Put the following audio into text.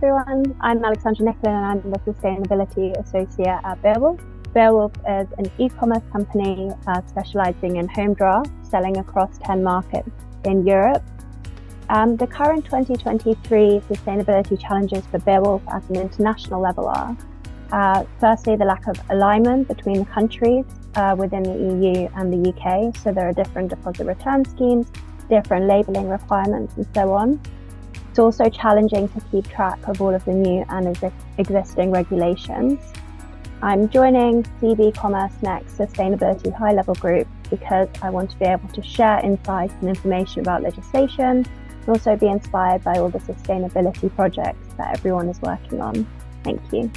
everyone. I'm Alexandra Nicklin and I'm the Sustainability Associate at Beowulf. Beowulf is an e-commerce company uh, specializing in home draft, selling across 10 markets in Europe. Um, the current 2023 sustainability challenges for Beowulf at an international level are uh, firstly, the lack of alignment between the countries uh, within the EU and the UK. So there are different deposit return schemes, different labelling requirements, and so on. It's also challenging to keep track of all of the new and ex existing regulations. I'm joining CB Commerce Next Sustainability High Level Group because I want to be able to share insights and information about legislation and also be inspired by all the sustainability projects that everyone is working on. Thank you.